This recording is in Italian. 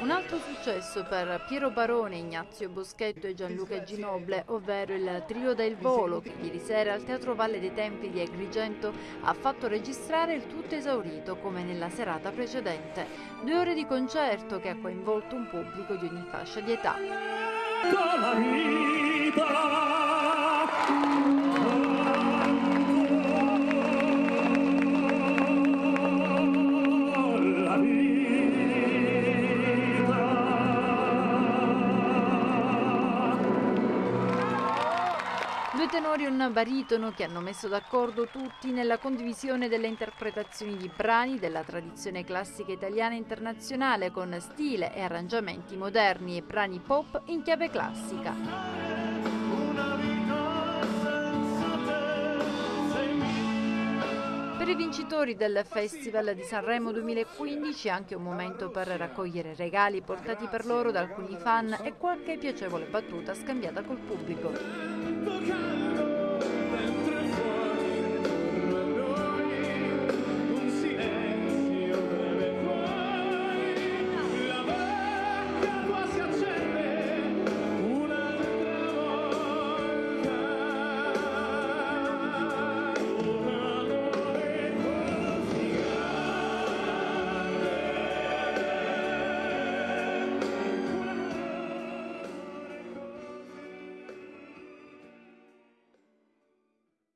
Un altro successo per Piero Barone, Ignazio Boschetto e Gianluca Ginoble, ovvero il trio del volo che ieri sera al Teatro Valle dei Tempi di Agrigento ha fatto registrare il tutto esaurito come nella serata precedente. Due ore di concerto che ha coinvolto un pubblico di ogni fascia di età. Due tenori e un baritono che hanno messo d'accordo tutti nella condivisione delle interpretazioni di brani della tradizione classica italiana internazionale con stile e arrangiamenti moderni e brani pop in chiave classica. I vincitori del Festival di Sanremo 2015 è anche un momento per raccogliere regali portati per loro da alcuni fan e qualche piacevole battuta scambiata col pubblico.